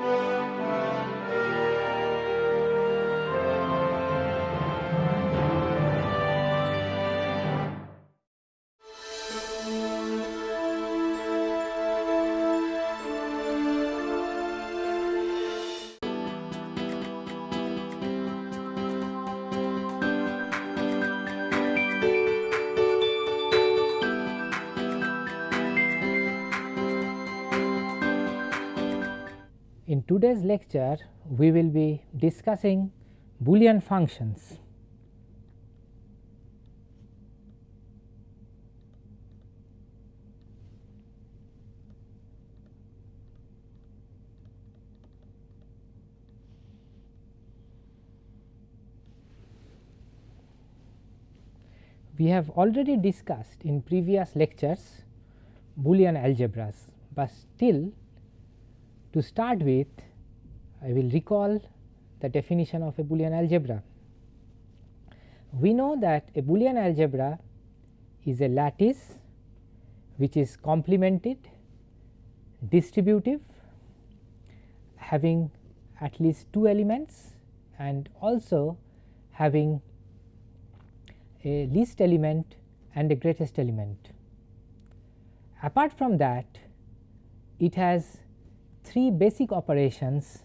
In today's lecture, we will be discussing Boolean functions. We have already discussed in previous lectures Boolean algebras, but still to start with I will recall the definition of a Boolean algebra. We know that a Boolean algebra is a lattice which is complemented, distributive, having at least two elements and also having a least element and a greatest element. Apart from that, it has three basic operations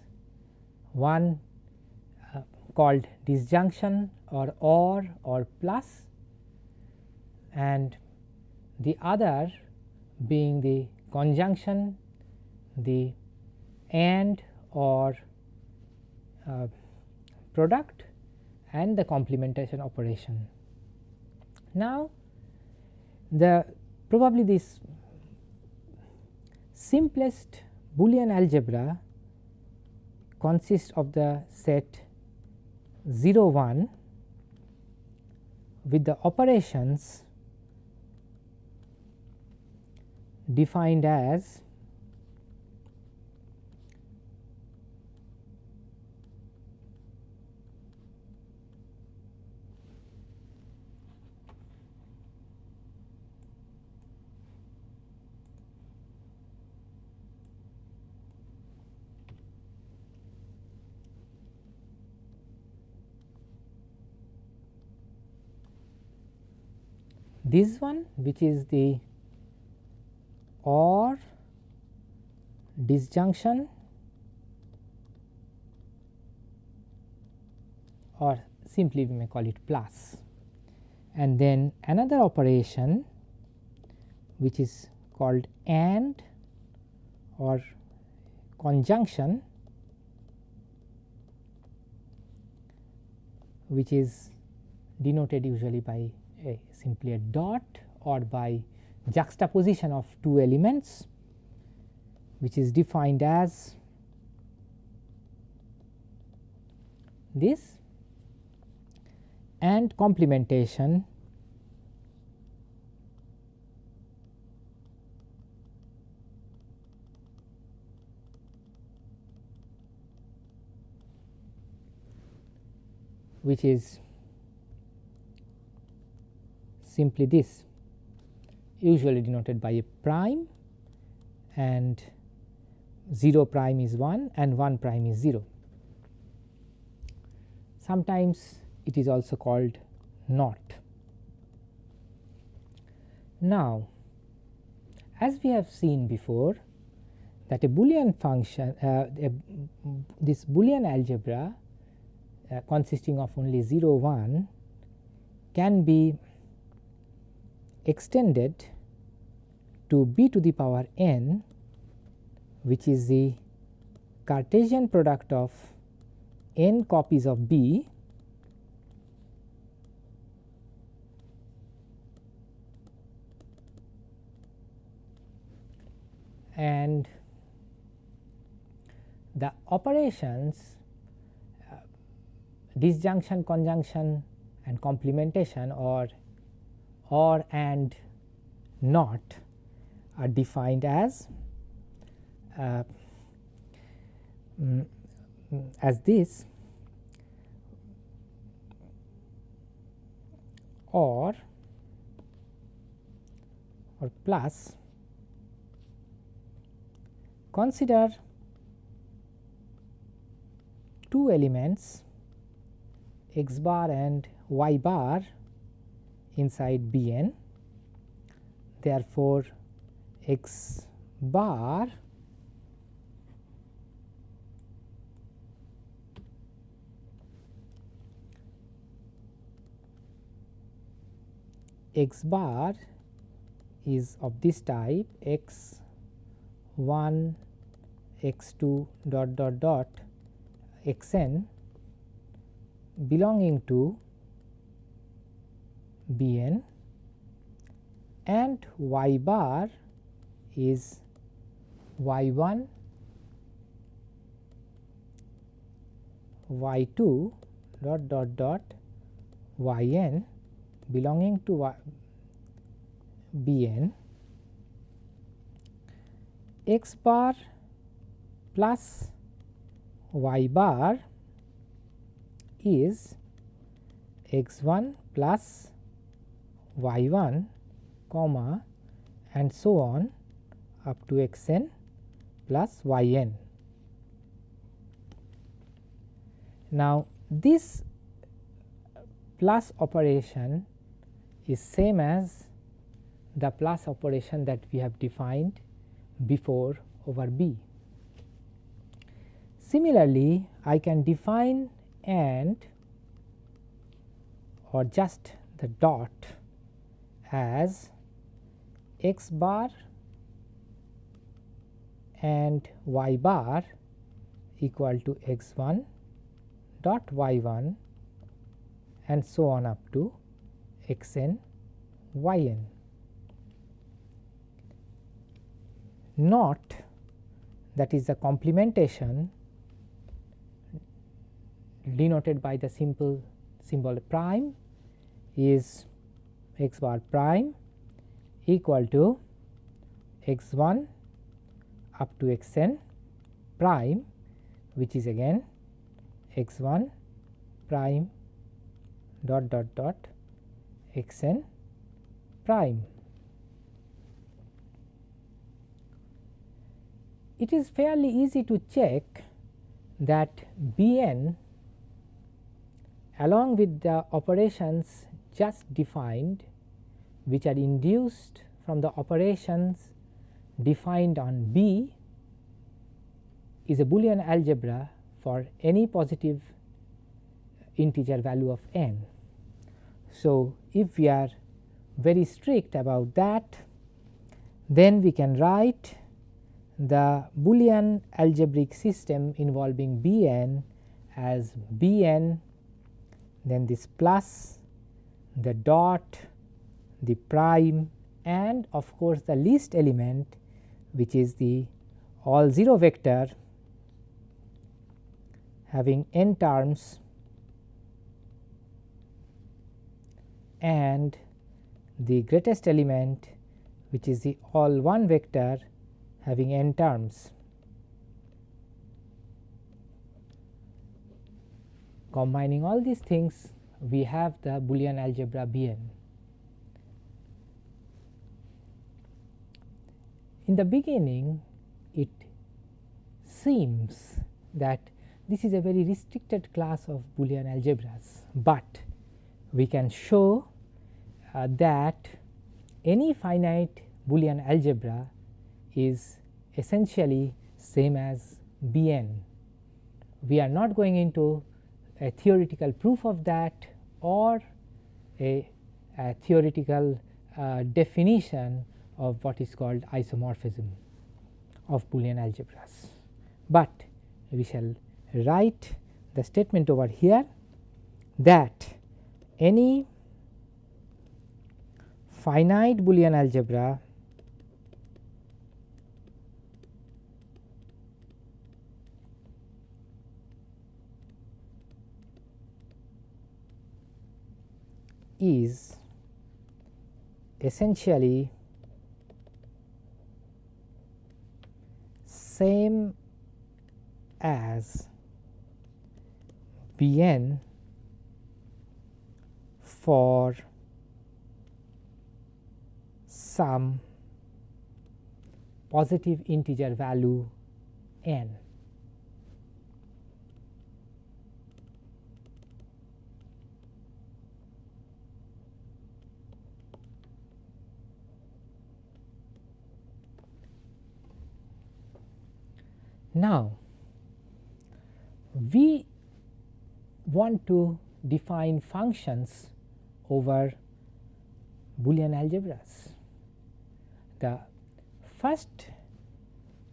one uh, called disjunction or or or plus and the other being the conjunction the and or uh, product and the complementation operation. Now, the probably this simplest Boolean algebra consists of the set 0 1 with the operations defined as this one which is the or disjunction or simply we may call it plus. And then another operation which is called and or conjunction which is denoted usually by a simply a dot or by juxtaposition of two elements which is defined as this and complementation which is simply this usually denoted by a prime and 0 prime is 1 and 1 prime is 0. Sometimes it is also called not. Now, as we have seen before that a Boolean function uh, a, this Boolean algebra uh, consisting of only 0 1 can be extended to b to the power n which is the Cartesian product of n copies of b and the operations uh, disjunction, conjunction and complementation or or and not are defined as uh, mm, as this or or plus consider two elements x bar and y bar inside B n. Therefore, x bar x bar is of this type x 1 x 2 dot dot dot x n belonging to B n and y bar is y 1 y 2 dot dot dot y n belonging to y B n x bar plus y bar is x 1 plus y 1 comma and so on up to x n plus y n. Now, this plus operation is same as the plus operation that we have defined before over B. Similarly, I can define and or just the dot as x bar and y bar equal to x 1 dot y 1 and so on up to x n y n. Not that is the complementation denoted by the simple symbol prime is x bar prime equal to x 1 up to x n prime which is again x 1 prime dot dot dot x n prime. It is fairly easy to check that B n along with the operations just defined which are induced from the operations defined on B is a Boolean algebra for any positive integer value of n. So, if we are very strict about that then we can write the Boolean algebraic system involving B n as B n then this plus the dot the prime and of course, the least element which is the all 0 vector having n terms and the greatest element which is the all 1 vector having n terms. Combining all these things we have the Boolean algebra Bn. In the beginning it seems that this is a very restricted class of Boolean algebras, but we can show uh, that any finite Boolean algebra is essentially same as Bn. We are not going into a theoretical proof of that or a, a theoretical uh, definition of what is called isomorphism of Boolean algebras. But we shall write the statement over here that any finite Boolean algebra is essentially same as B n for some positive integer value n. Now, we want to define functions over Boolean algebras. The first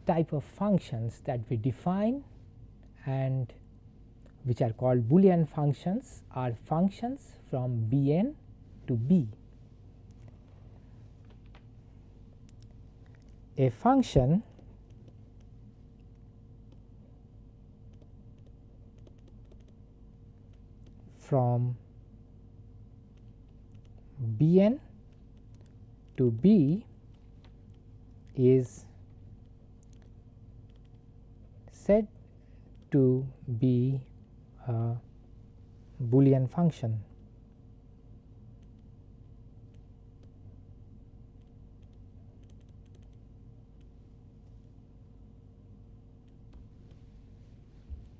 type of functions that we define and which are called Boolean functions are functions from Bn to B. A function from Bn to B is said to be a Boolean function.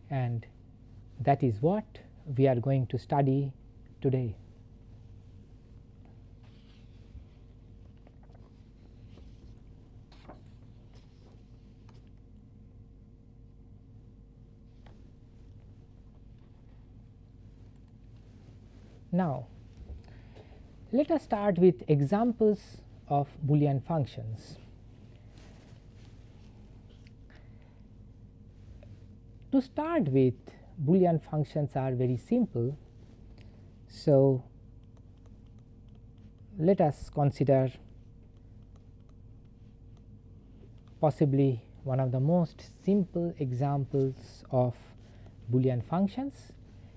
And that is what we are going to study today. Now, let us start with examples of Boolean functions. To start with Boolean functions are very simple. So, let us consider possibly one of the most simple examples of Boolean functions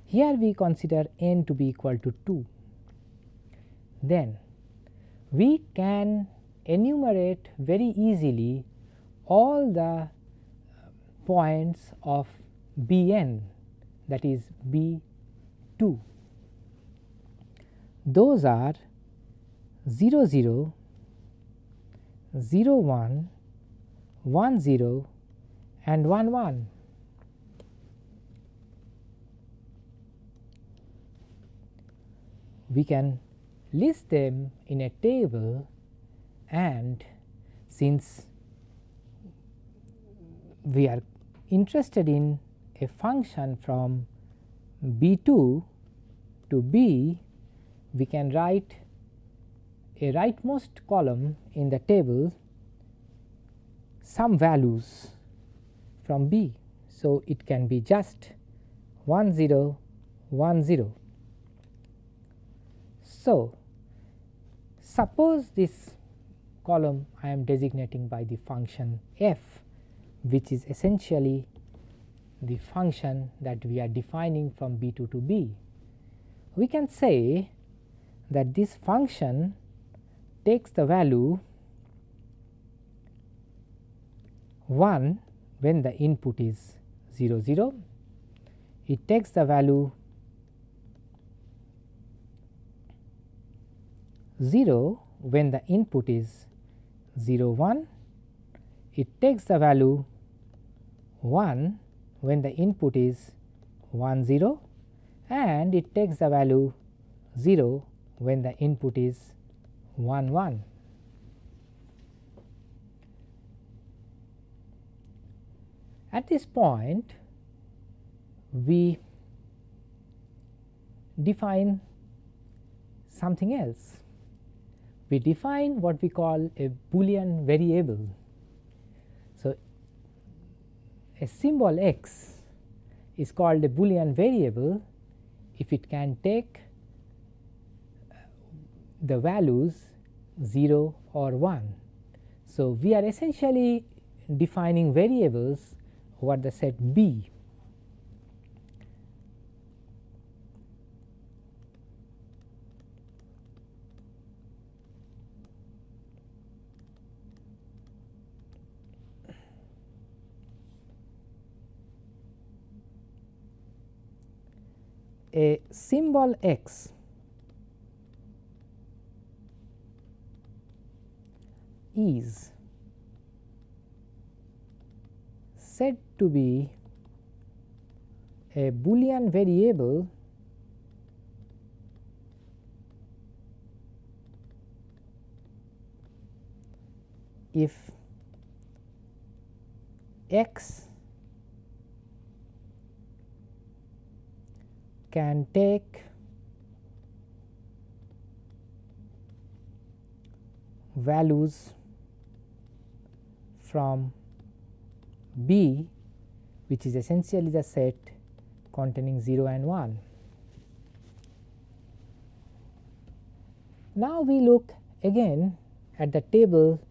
here we consider n to be equal to 2. Then we can enumerate very easily all the points of Bn that is B 2. Those are 0 0, 0 1, 1 0 and 1 1. we can list them in a table and since we are interested in a function from b 2 to b we can write a rightmost column in the table some values from b. So, it can be just 1 0 1 0 so, suppose this column I am designating by the function f which is essentially the function that we are defining from b 2 to b. We can say that this function takes the value 1 when the input is 0 0, it takes the value 0 when the input is 0 1, it takes the value 1 when the input is 1 0 and it takes the value 0 when the input is 1 1. At this point we define something else we define what we call a Boolean variable. A symbol x is called a Boolean variable if it can take uh, the values 0 or 1. So, we are essentially defining variables over the set B a symbol x. Is said to be a boolean variable if x can take values from B which is essentially the set containing 0 and 1. Now, we look again at the table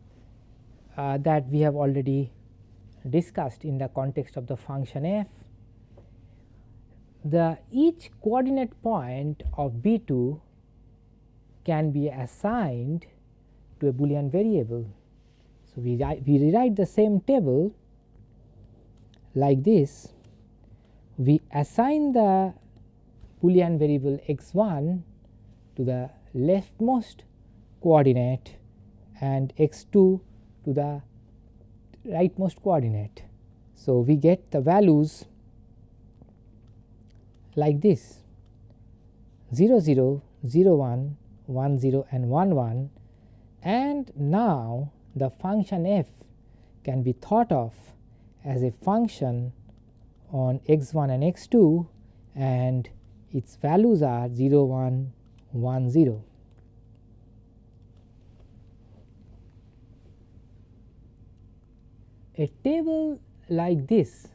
uh, that we have already discussed in the context of the function f. The each coordinate point of B 2 can be assigned to a Boolean variable. So, we, we rewrite the same table like this we assign the Boolean variable x 1 to the leftmost coordinate and x 2 to the rightmost coordinate. So, we get the values like this 0 0 0 1 1 0 and 1 1 and now the function f can be thought of as a function on x 1 and x 2 and its values are 0 1 1 0. A table like this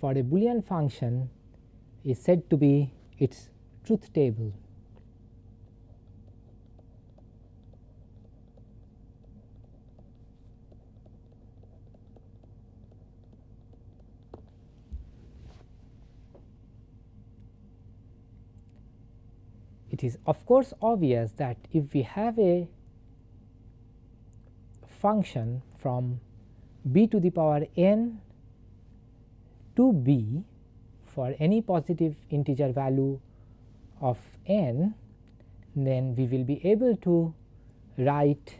for a Boolean function is said to be its truth table. it is of course obvious that if we have a function from b to the power n to b for any positive integer value of n, then we will be able to write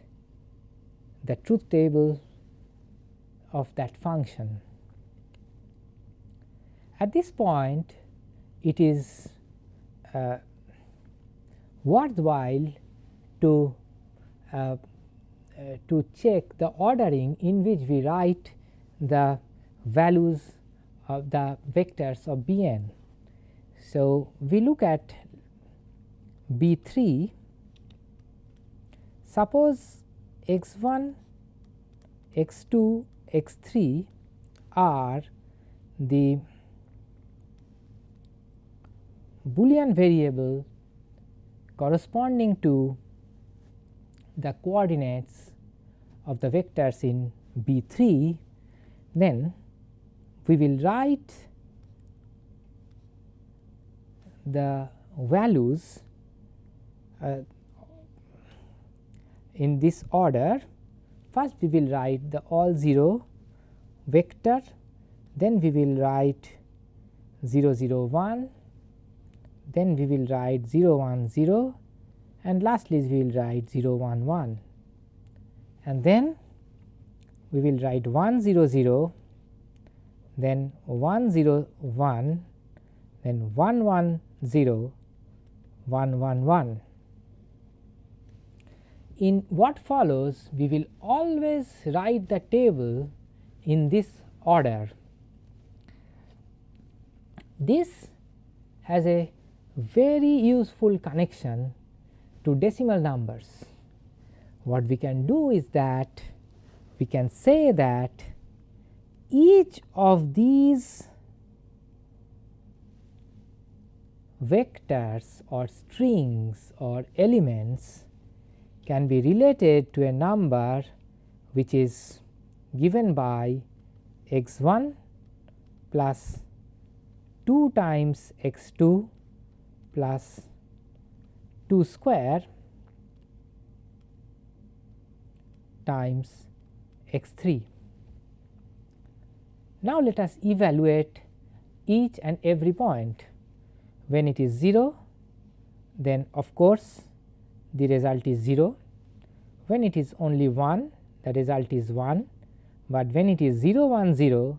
the truth table of that function. At this point it is uh, worthwhile to uh, uh, to check the ordering in which we write the values of the vectors of B n. So, we look at B 3 suppose x 1 x 2 x 3 are the boolean variable corresponding to the coordinates of the vectors in B 3, then we will write the values uh, in this order. First we will write the all 0 vector, then we will write 0 0 1 then we will write 0 1 0 and lastly we will write 0 1 1 and then we will write 1 0 0 then 1 0 1 then 1 1 0 1 1 1. In what follows we will always write the table in this order. This has a very useful connection to decimal numbers. What we can do is that we can say that each of these vectors or strings or elements can be related to a number which is given by x 1 plus 2 times x 2 plus 2 square times x 3. Now, let us evaluate each and every point. When it is 0, then of course, the result is 0. When it is only 1, the result is 1, but when it is 0 1 0,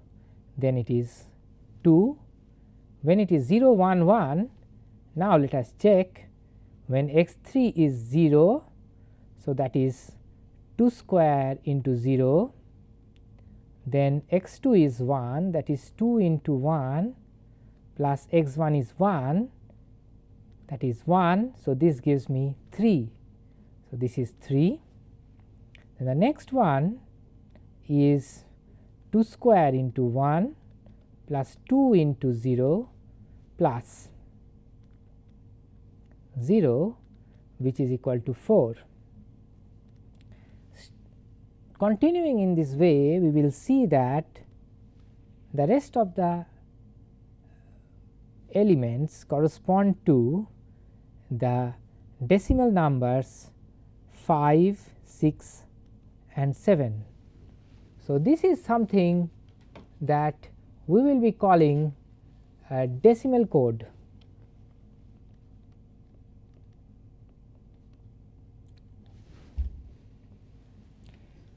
then it is 2. When it is 0 1 1, now, let us check when x 3 is 0. So, that is 2 square into 0 then x 2 is 1 that is 2 into 1 plus x 1 is 1 that is 1. So, this gives me 3. So, this is 3 and the next one is 2 square into 1 plus 2 into 0 plus 0 which is equal to 4. Continuing in this way we will see that the rest of the elements correspond to the decimal numbers 5, 6 and 7. So, this is something that we will be calling a decimal code.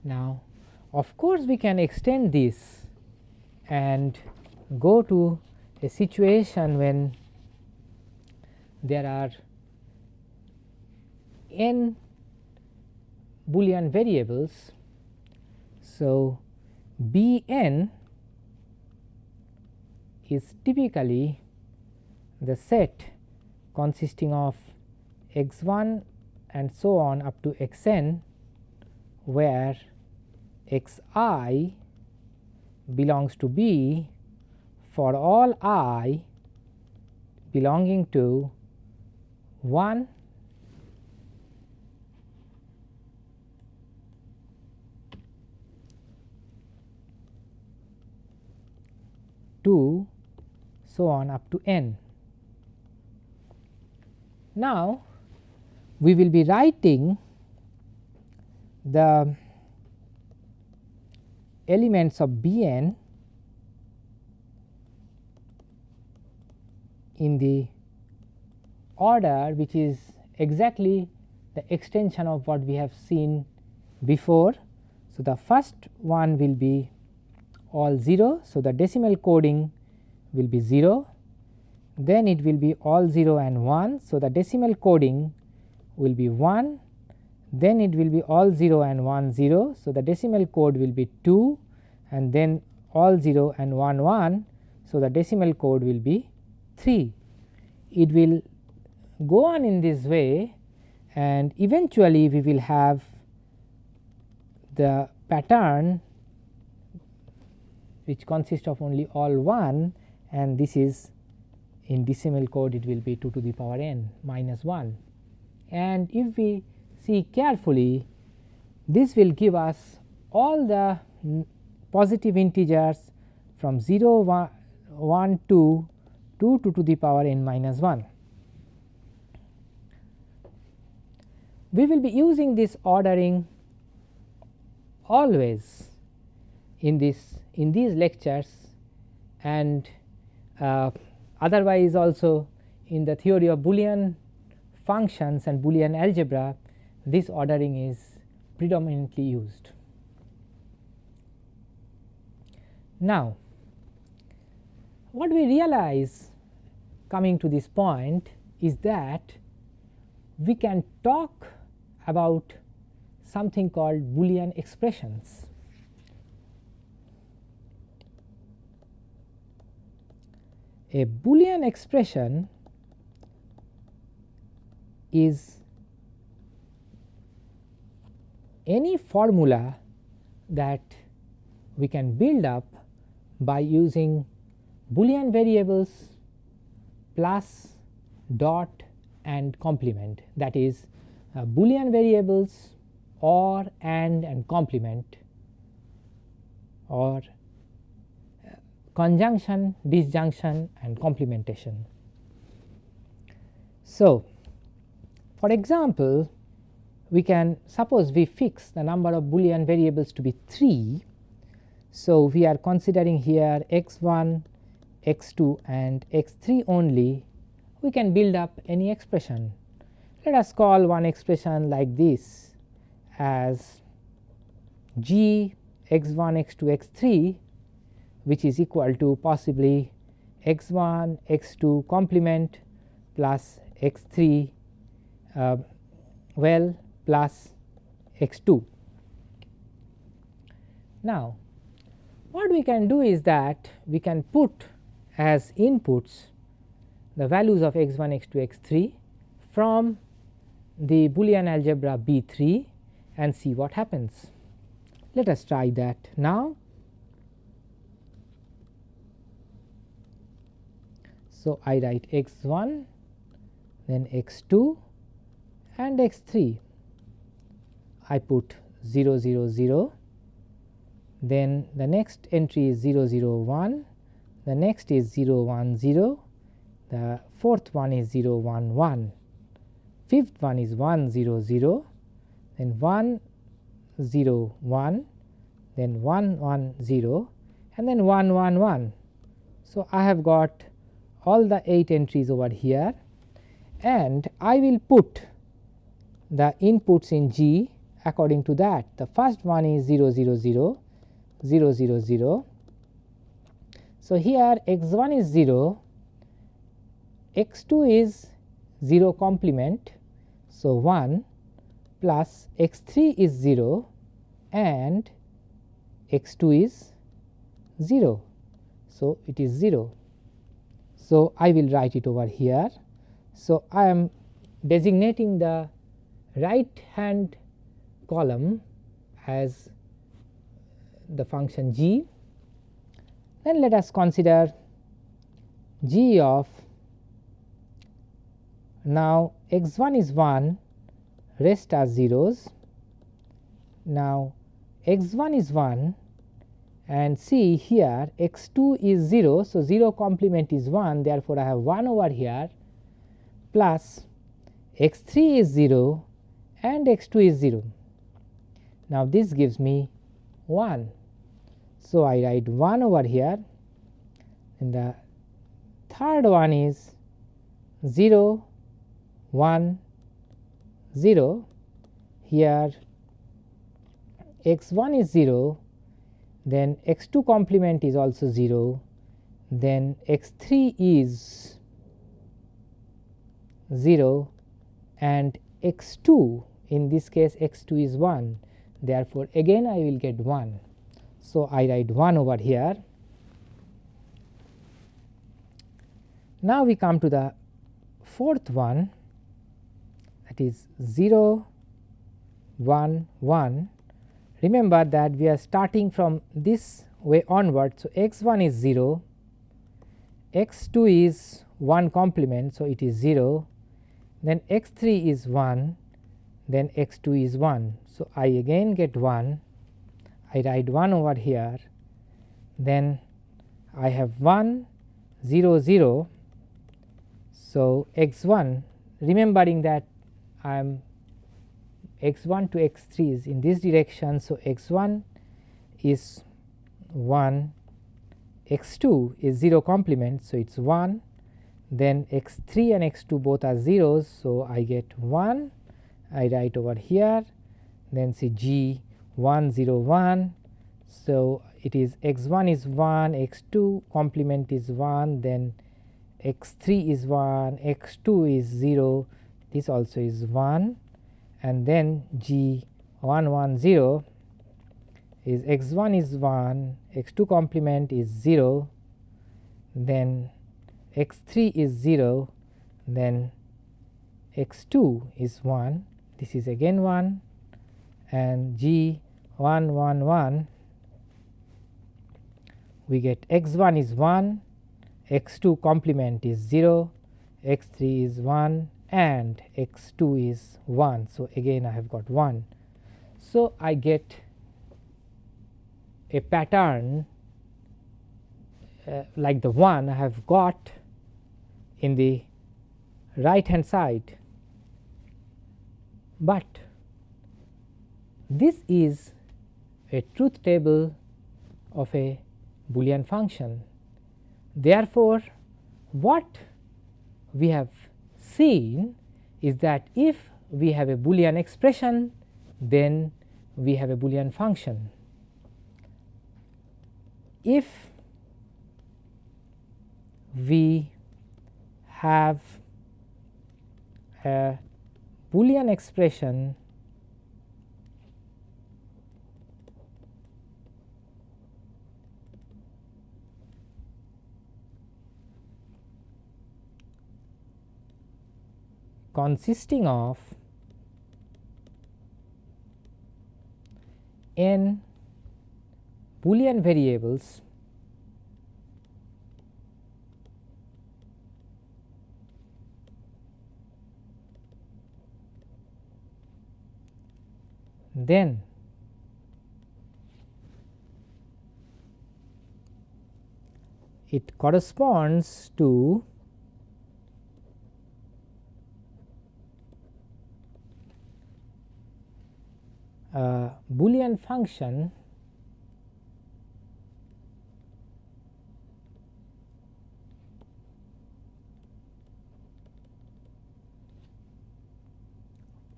Now, of course, we can extend this and go to a situation when there are n Boolean variables. So, B n is typically the set consisting of x 1 and so on up to x n where x i belongs to B for all i belonging to 1 2 so on up to n. Now, we will be writing the elements of B n in the order which is exactly the extension of what we have seen before. So, the first one will be all 0. So, the decimal coding will be 0, then it will be all 0 and 1. So, the decimal coding will be 1 then it will be all 0 and 1 0. So, the decimal code will be 2 and then all 0 and 1 1. So, the decimal code will be 3. It will go on in this way and eventually we will have the pattern which consists of only all 1 and this is in decimal code it will be 2 to the power n minus 1. And if we see carefully this will give us all the positive integers from 0 1, 1 2 2 to, to the power n minus 1. We will be using this ordering always in this in these lectures and uh, otherwise also in the theory of Boolean functions and Boolean algebra this ordering is predominantly used. Now, what we realize coming to this point is that we can talk about something called Boolean expressions. A Boolean expression is any formula that we can build up by using boolean variables plus dot and complement that is uh, boolean variables or and and complement or uh, conjunction disjunction and complementation. So, for example, we can suppose we fix the number of boolean variables to be 3. So, we are considering here x 1, x 2 and x 3 only we can build up any expression. Let us call one expression like this as g x 1 x 2 x 3 which is equal to possibly x 1 x 2 complement plus x 3 uh, well plus x 2. Now, what we can do is that we can put as inputs the values of x 1, x 2, x 3 from the Boolean algebra B 3 and see what happens. Let us try that now. So, I write x 1 then x 2 and x 3 I put 0 0 0 then the next entry is 0 0 1 the next is 0 1 0 the fourth one is 0 1 1 fifth one is 1 0 0 then 1 0 1 then 1 1 0 and then 1 1 1. So, I have got all the 8 entries over here. And I will put the inputs in G according to that. The first one is 0 0 0 0 0 0. So, here x 1 is 0, x 2 is 0 complement. So, 1 plus x 3 is 0 and x 2 is 0. So, it is 0. So, I will write it over here. So, I am designating the right hand column as the function g. Then let us consider g of now x 1 is 1 rest are zeros. Now x 1 is 1 and see here x 2 is 0. So, 0 complement is 1 therefore, I have 1 over here plus x 3 is 0 and x 2 is 0. Now, this gives me 1. So, I write 1 over here. And the third one is 0 1 0 here x 1 is 0 then x 2 complement is also 0 then x 3 is 0 and x 2 in this case x 2 is 1 therefore, again I will get 1. So, I write 1 over here. Now, we come to the fourth one that is 0 1 1. Remember that we are starting from this way onward. So, x 1 is 0, x 2 is 1 complement. So, it is 0, then x 3 is 1, then x 2 is 1. So, I again get 1, I write 1 over here, then I have 1 0 0. So, x 1 remembering that I am x 1 to x 3 is in this direction. So, x 1 is 1, x 2 is 0 complement. So, it is 1 then x 3 and x 2 both are zeros. So, I get 1 I write over here then see G 1 0 1. So, it is x 1 is 1 x 2 complement is 1 then x 3 is 1 x 2 is 0 this also is 1 and then G 1 1 0 is x 1 is 1 x 2 complement is 0 then x 3 is 0 then x 2 is 1 this is again 1 and G 1 1 1 we get x 1 is 1 x 2 complement is 0 x 3 is 1 and x 2 is 1. So, again I have got 1. So, I get a pattern uh, like the one I have got in the right hand side, but this is a truth table of a Boolean function. Therefore, what we have seen is that if we have a Boolean expression, then we have a Boolean function. If we have a Boolean expression consisting of n Boolean variables then it corresponds to a Boolean function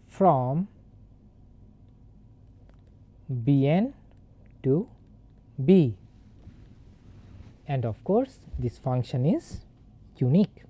from Bn to B and of course, this function is unique.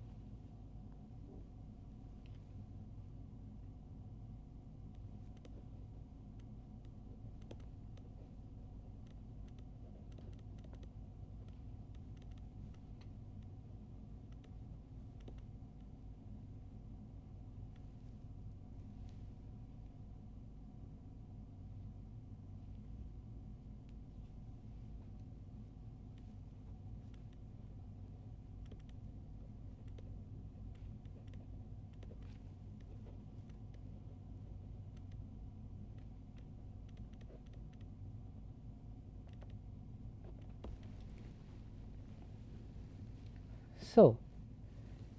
So,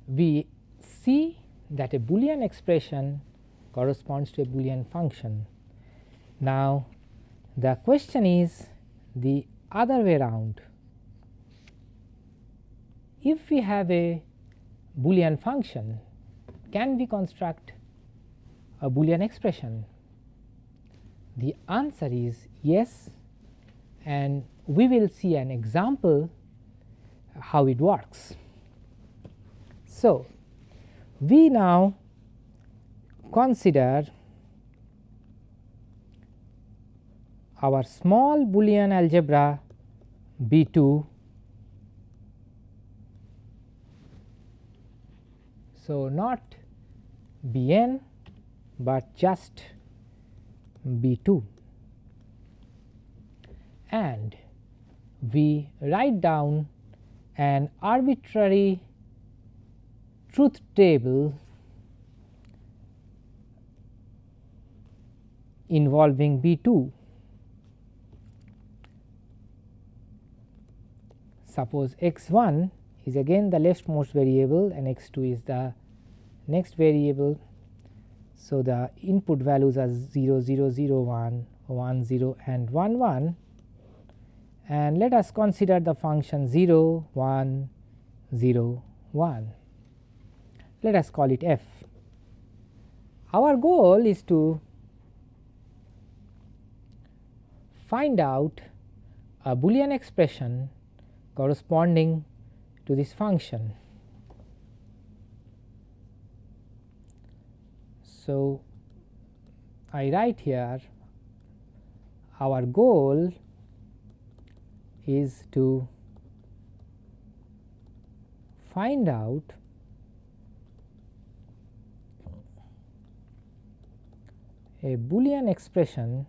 we see that a Boolean expression corresponds to a Boolean function. Now, the question is the other way around. If we have a Boolean function, can we construct a Boolean expression? The answer is yes and we will see an example how it works. So, we now consider our small Boolean algebra B 2. So, not B n, but just B 2 and we write down an arbitrary truth table involving B 2. Suppose x 1 is again the leftmost variable and x 2 is the next variable. So, the input values are 0 0 0 1 1 0 and 1 1 and let us consider the function 0 1 0 1 let us call it f. Our goal is to find out a Boolean expression corresponding to this function. So, I write here our goal is to find out a Boolean expression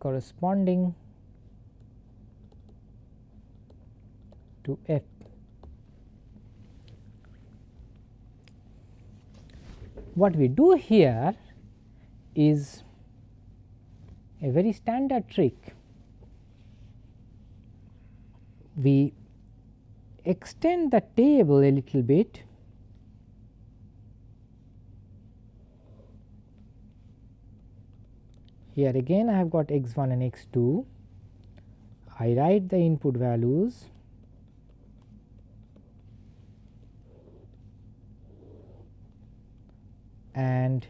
corresponding to f. What we do here is a very standard trick we extend the table a little bit. Here again I have got x 1 and x 2 I write the input values. And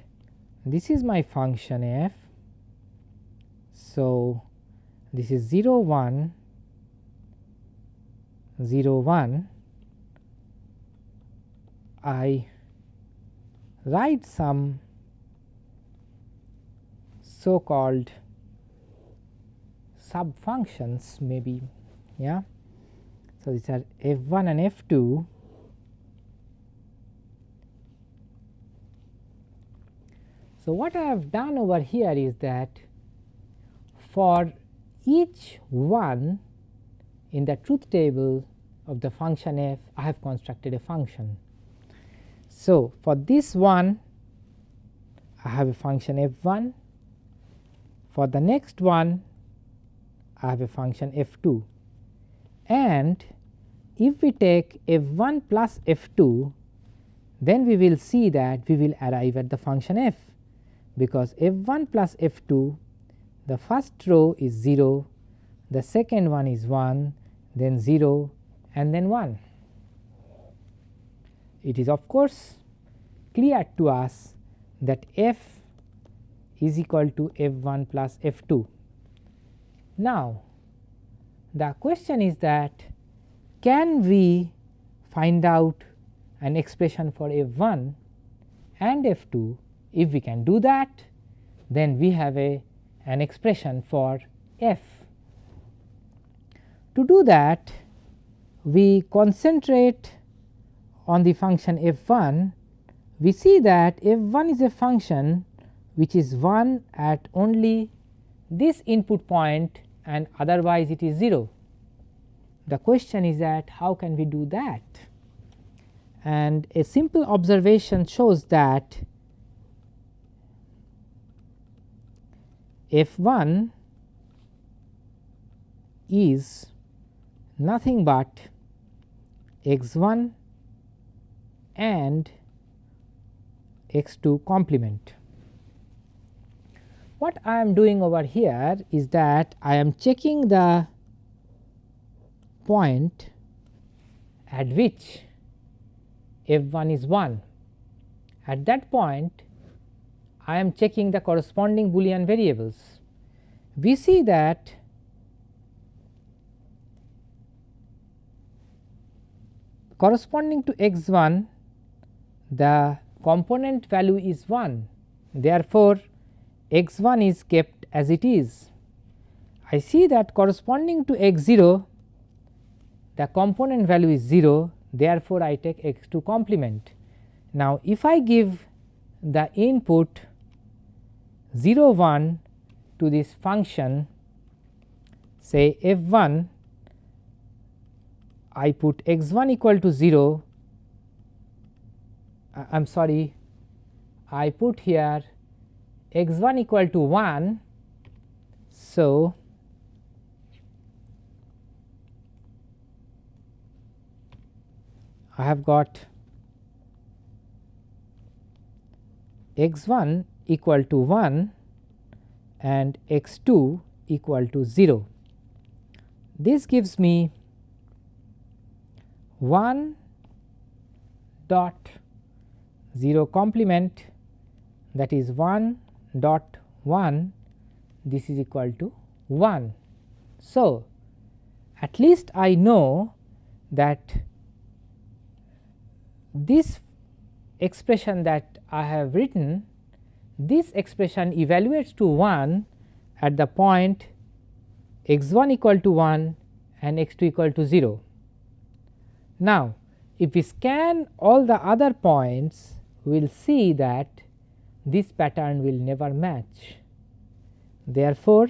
this is my function f. So, this is 0 1 0 1 I write some so called sub functions maybe yeah. So, these are f 1 and f 2 So, what I have done over here is that for each one in the truth table of the function f I have constructed a function. So, for this one I have a function f 1, for the next one I have a function f 2 and if we take f 1 plus f 2 then we will see that we will arrive at the function f. Because f 1 plus f 2 the first row is 0, the second one is 1, then 0 and then 1. It is of course clear to us that f is equal to f 1 plus f 2. Now, the question is that can we find out an expression for f 1 and f 2 if we can do that then we have a an expression for f. To do that we concentrate on the function f 1 we see that f 1 is a function which is 1 at only this input point and otherwise it is 0. The question is that how can we do that and a simple observation shows that f 1 is nothing but x 1 and x 2 complement. What I am doing over here is that I am checking the point at which f 1 is 1. At that point I am checking the corresponding Boolean variables. We see that corresponding to x 1 the component value is 1 therefore, x 1 is kept as it is. I see that corresponding to x 0 the component value is 0 therefore, I take x 2 complement. Now, if I give the input 0 1 to this function say f 1 I put x 1 equal to 0 I am sorry I put here x 1 equal to 1. So, I have got x 1 equal to 1 and x 2 equal to 0. This gives me 1 dot 0 complement that is 1 dot 1 this is equal to 1. So, at least I know that this expression that I have written this expression evaluates to 1 at the point x 1 equal to 1 and x 2 equal to 0. Now, if we scan all the other points we will see that this pattern will never match. Therefore,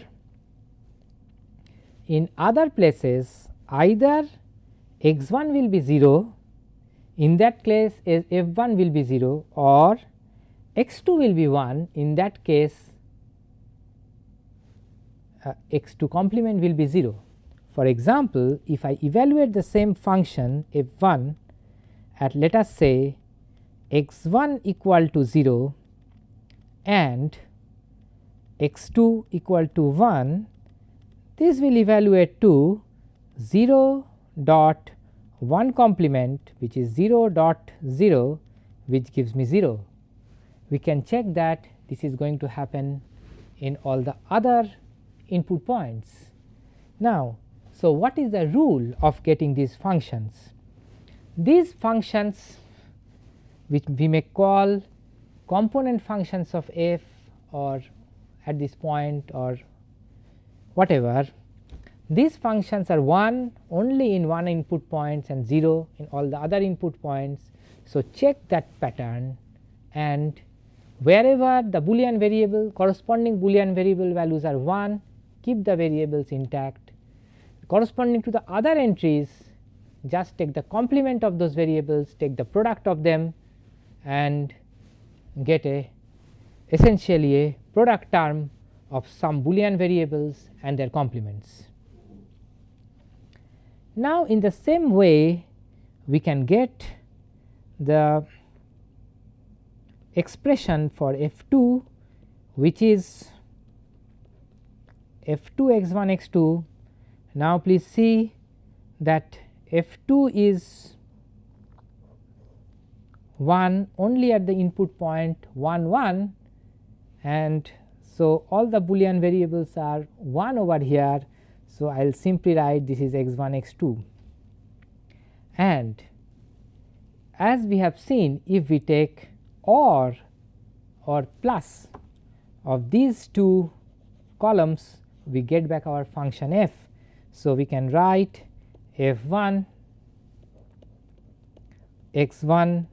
in other places either x 1 will be 0 in that case f 1 will be 0 or x 2 will be 1 in that case uh, x 2 complement will be 0. For example, if I evaluate the same function f 1 at let us say x 1 equal to 0 and x 2 equal to 1, this will evaluate to 0 dot 1 complement which is 0 dot 0 which gives me 0 we can check that this is going to happen in all the other input points. Now, so what is the rule of getting these functions? These functions which we may call component functions of f or at this point or whatever these functions are 1 only in one input points and 0 in all the other input points. So, check that pattern and wherever the boolean variable corresponding boolean variable values are 1 keep the variables intact corresponding to the other entries just take the complement of those variables take the product of them and get a essentially a product term of some boolean variables and their complements. Now, in the same way we can get the expression for f 2 which is f 2 x 1 x 2. Now, please see that f 2 is 1 only at the input point 1 1 and so all the boolean variables are 1 over here. So, I will simply write this is x 1 x 2 and as we have seen if we take or or plus of these two columns we get back our function f. So, we can write f 1 x 1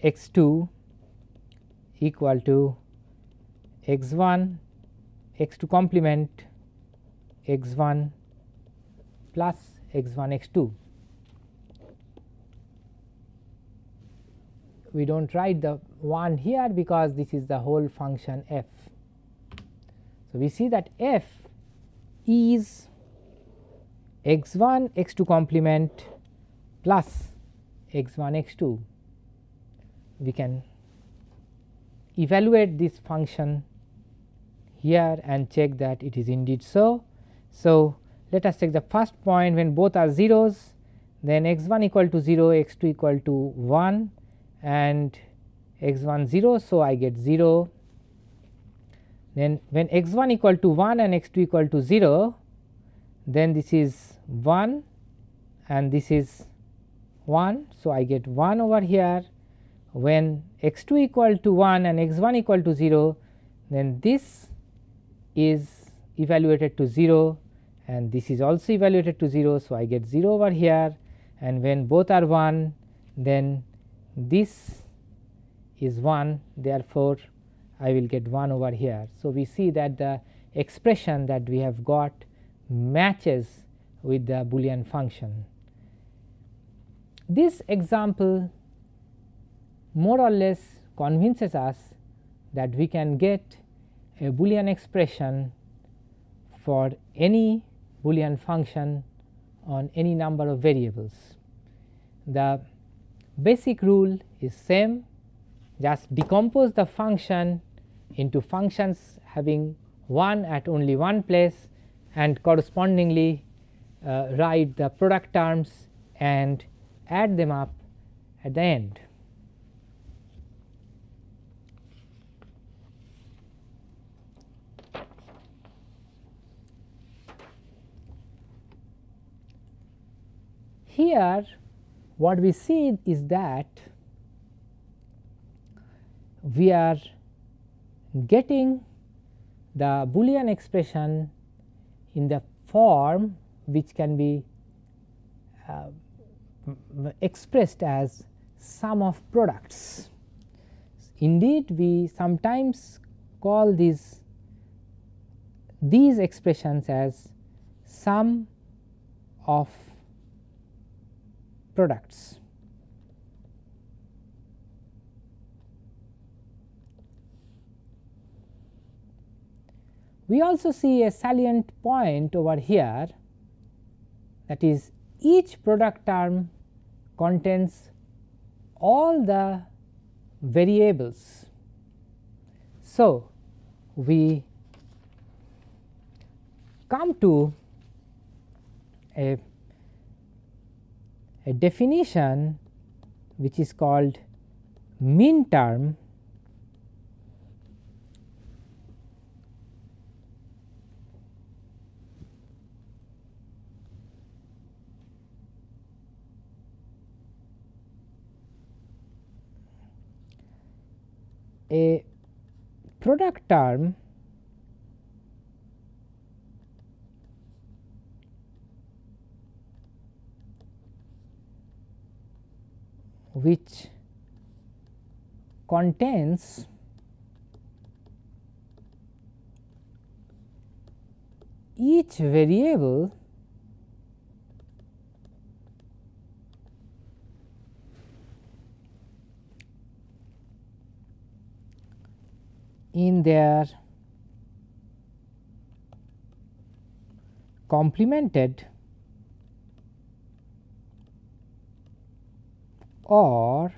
x 2 equal to x 1 x 2 complement x 1 plus x 1 x 2. We do not write the 1 here because this is the whole function f. So, we see that f is x 1 x 2 complement plus x 1 x 2. We can evaluate this function here and check that it is indeed so so, let us take the first point when both are zeros then x 1 equal to 0 x 2 equal to 1 and x 1 0. So, I get 0 then when x 1 equal to 1 and x 2 equal to 0 then this is 1 and this is 1. So, I get 1 over here when x 2 equal to 1 and x 1 equal to 0 then this is evaluated to 0 and this is also evaluated to 0. So, I get 0 over here and when both are 1 then this is 1 therefore, I will get 1 over here. So, we see that the expression that we have got matches with the Boolean function. This example more or less convinces us that we can get a Boolean expression for any Boolean function on any number of variables. The basic rule is same just decompose the function into functions having 1 at only one place and correspondingly uh, write the product terms and add them up at the end. Here what we see is that we are getting the Boolean expression in the form which can be uh, expressed as sum of products. Indeed, we sometimes call these these expressions as sum of products. We also see a salient point over here that is each product term contains all the variables. So, we come to a a definition which is called min term a product term which contains each variable in their complemented or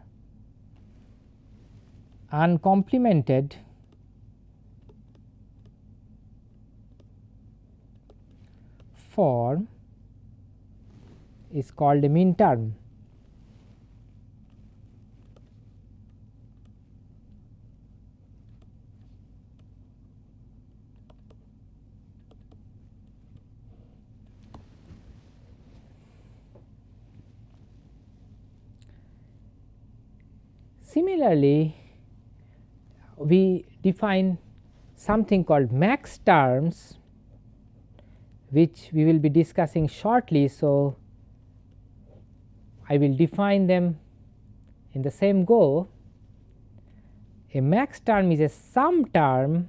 uncomplemented form is called a min term. Similarly, we define something called max terms which we will be discussing shortly. So, I will define them in the same go. A max term is a sum term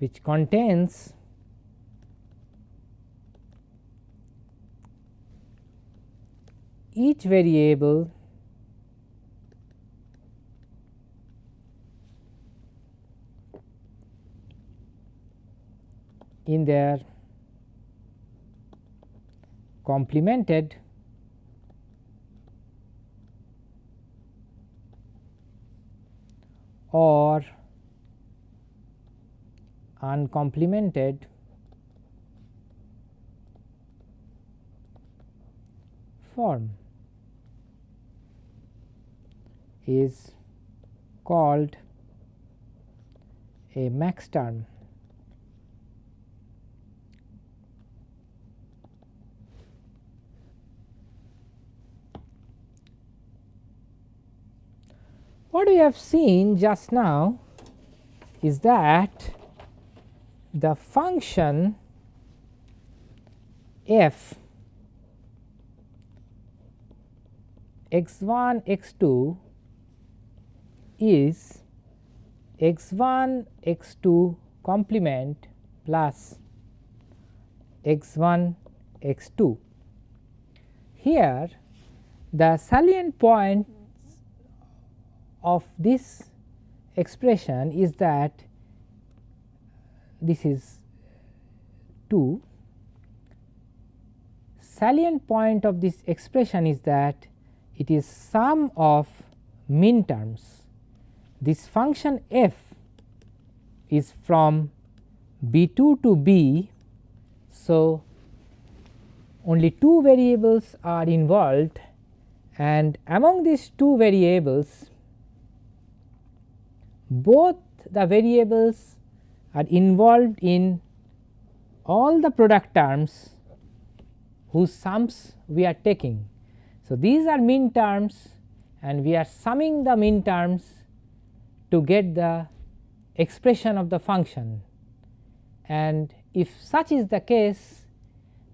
which contains each variable in their complemented or uncomplemented form is called a max term. What we have seen just now is that the function f x 1 x 2 is x 1 x 2 complement plus x 1 x 2. Here the salient point of this expression is that this is 2 salient point of this expression is that it is sum of min terms. This function f is from b 2 to b. So, only two variables are involved and among these two variables both the variables are involved in all the product terms whose sums we are taking. So, these are min terms and we are summing the min terms to get the expression of the function and if such is the case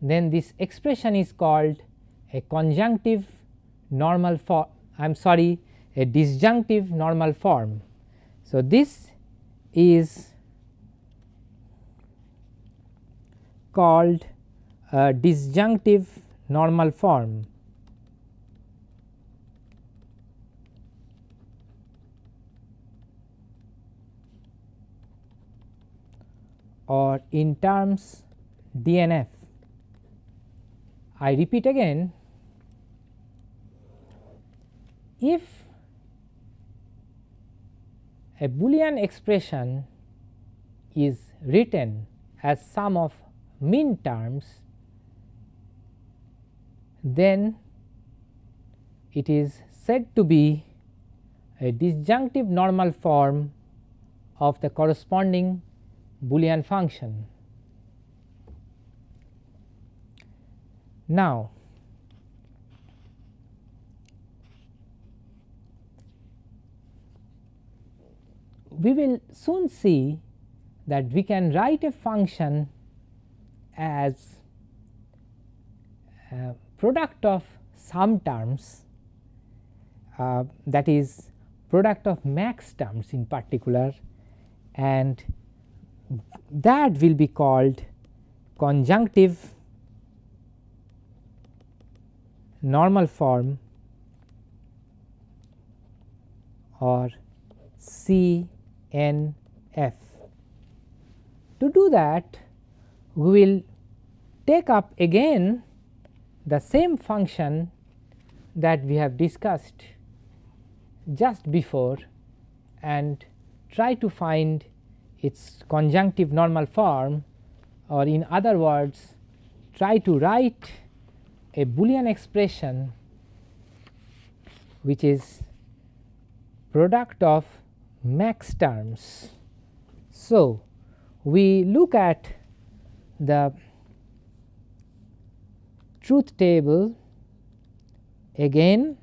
then this expression is called a conjunctive normal form I am sorry a disjunctive normal form. So, this is called a disjunctive normal form. Or in terms DNF. I repeat again if a Boolean expression is written as sum of min terms, then it is said to be a disjunctive normal form of the corresponding Boolean function. Now, we will soon see that we can write a function as uh, product of some terms uh, that is product of max terms in particular and that will be called conjunctive normal form or CNF. To do that we will take up again the same function that we have discussed just before and try to find its conjunctive normal form or in other words try to write a Boolean expression which is product of max terms. So, we look at the truth table again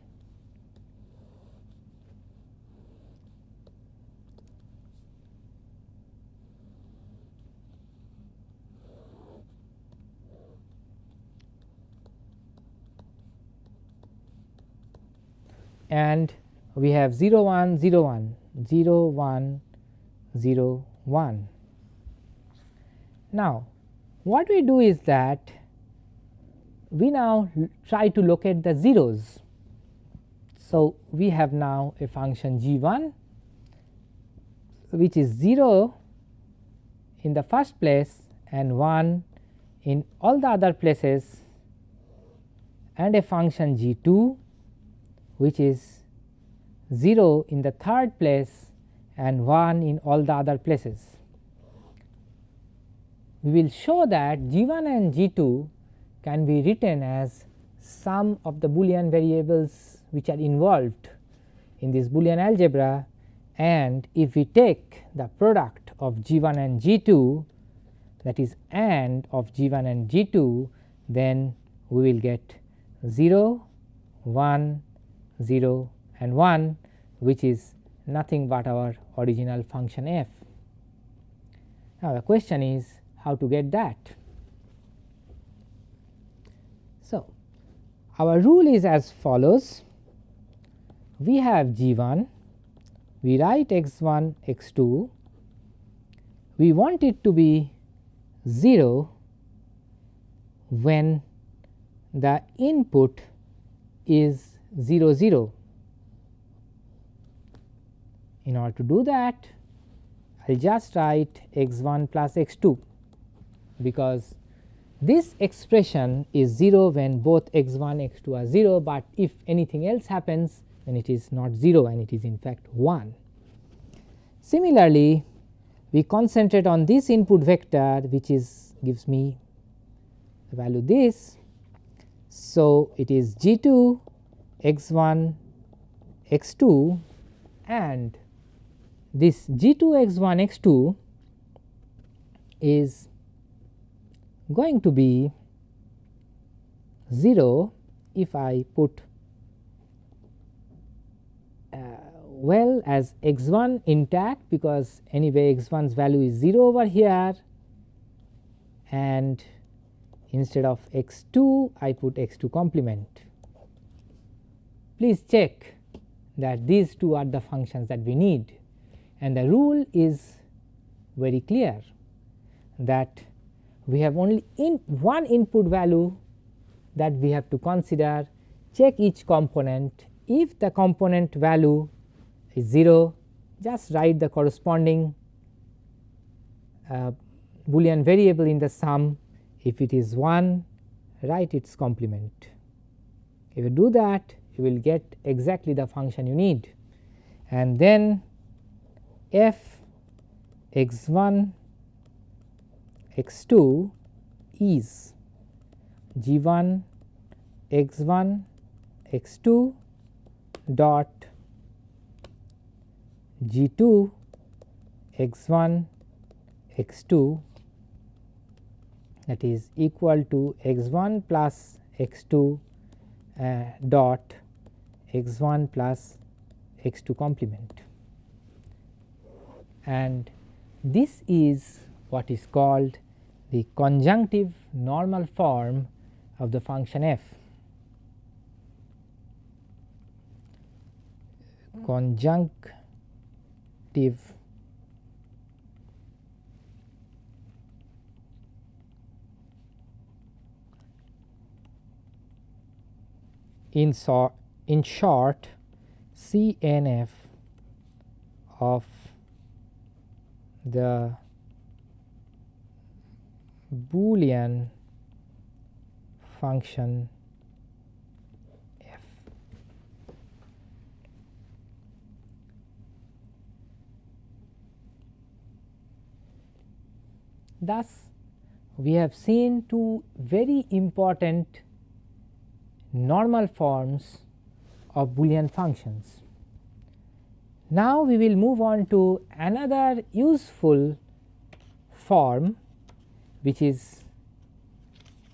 and we have 0 1 0 1 0 1 0 1. Now, what we do is that we now try to locate the zeros. So, we have now a function g 1 which is 0 in the first place and 1 in all the other places and a function g 2 which is 0 in the third place and 1 in all the other places. We will show that g 1 and g 2 can be written as sum of the Boolean variables which are involved in this Boolean algebra and if we take the product of g 1 and g 2 that is AND of g 1 and g 2 then we will get 0 1 0 and 1 which is nothing but our original function f. Now, the question is how to get that. So, our rule is as follows we have g 1 we write x 1 x 2 we want it to be 0 when the input is 0 0. In order to do that I will just write x 1 plus x 2 because this expression is 0 when both x 1 x 2 are 0, but if anything else happens then it is not 0 and it is in fact 1. Similarly, we concentrate on this input vector which is gives me the value this. So, it is g 2 x 1 x 2 and this g 2 x 1 x 2 is going to be 0 if I put uh, well as x 1 intact because anyway x 1's value is 0 over here and instead of x 2 I put x 2 complement. Please check that these two are the functions that we need. And the rule is very clear that we have only in one input value that we have to consider check each component. If the component value is 0 just write the corresponding uh, boolean variable in the sum. If it is 1 write its complement. If you do that you will get exactly the function you need. And then f x 1 x 2 is g 1 x 1 x 2 dot g 2 x 1 x 2 that is equal to x 1 plus x 2 uh, dot x 1 plus x 2 complement and this is what is called the conjunctive normal form of the function f. Conjunctive in, in short CNF of the Boolean function f. Thus, we have seen two very important normal forms of Boolean functions. Now, we will move on to another useful form which is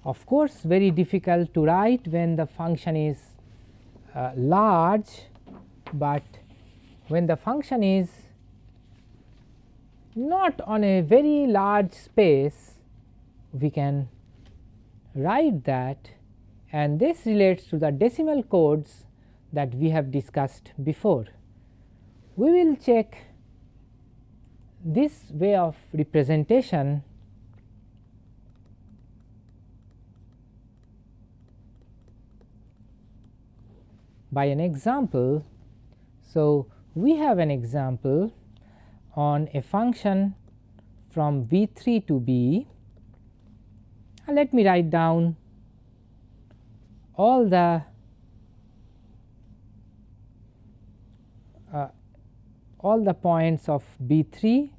of course, very difficult to write when the function is uh, large, but when the function is not on a very large space we can write that and this relates to the decimal codes that we have discussed before. We will check this way of representation by an example. So, we have an example on a function from b 3 to b. Let me write down all the all the points of b 3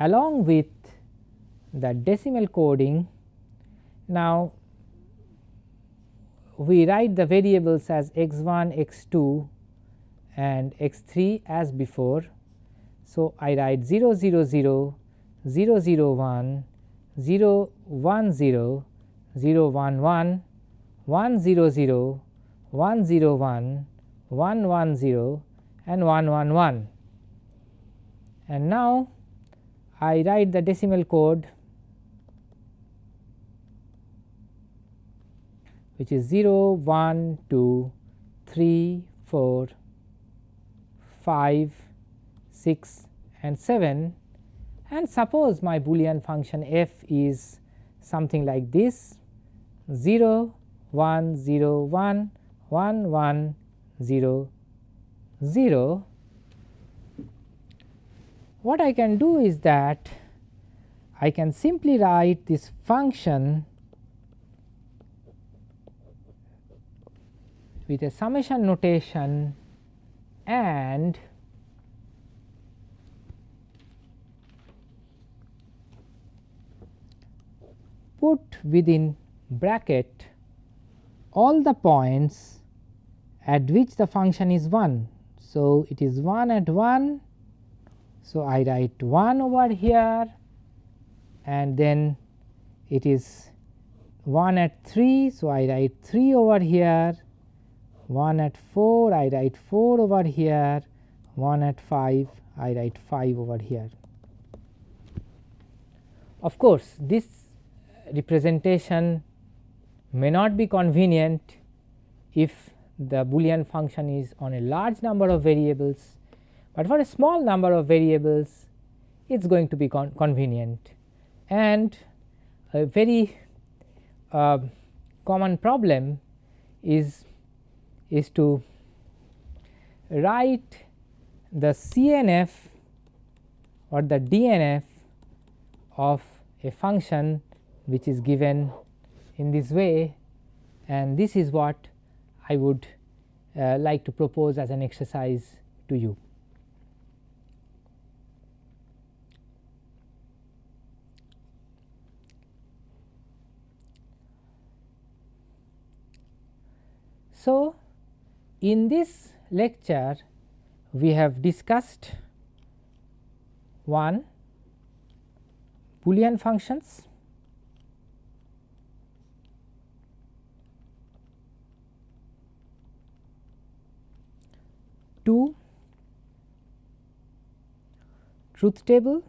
along with the decimal coding. Now, we write the variables as x 1, x 2 and x 3 as before. So, I write 0 0 0, 0 0 1, 0 1 0, 0 1 1, 1 0 0, 1 0 1, 1 1 0 and 1 1 1. And now, I write the decimal code which is 0, 1, 2, 3, 4, 5, 6 and 7 and suppose my boolean function f is something like this 0, 1, 0, 1, 1, 1, 0, 0. What I can do is that I can simply write this function with a summation notation and put within bracket all the points at which the function is 1. So, it is 1 at 1. So, I write 1 over here and then it is 1 at 3. So, I write 3 over here 1 at 4 I write 4 over here 1 at 5 I write 5 over here. Of course, this representation may not be convenient if the boolean function is on a large number of variables, but for a small number of variables it is going to be con convenient. And a very uh, common problem is is to write the CNF or the DNF of a function which is given in this way. And this is what I would uh, like to propose as an exercise to you. So, in this lecture we have discussed one Boolean functions, 2 truth table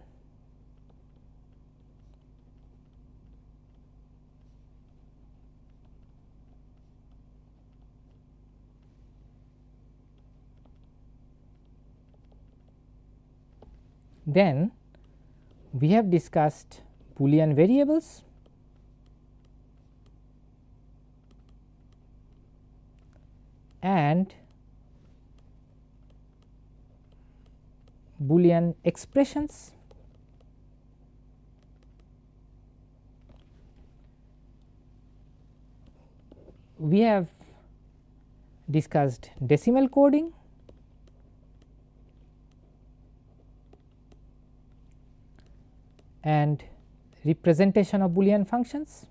Then we have discussed Boolean variables, and Boolean expressions we have discussed decimal coding and representation of Boolean functions.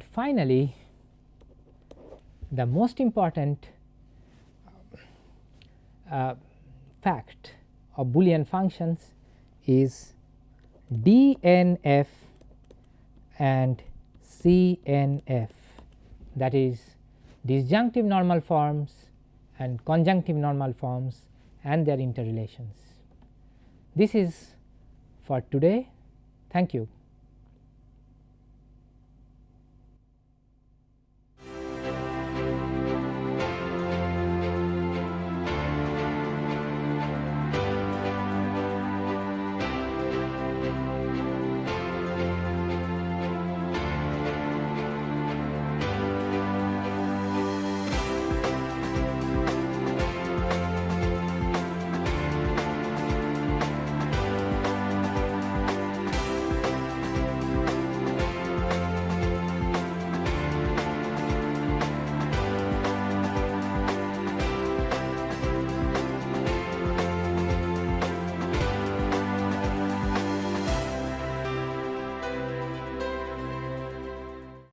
And finally, the most important uh, fact of Boolean functions is DNF and CNF that is disjunctive normal forms and conjunctive normal forms and their interrelations. This is for today. Thank you.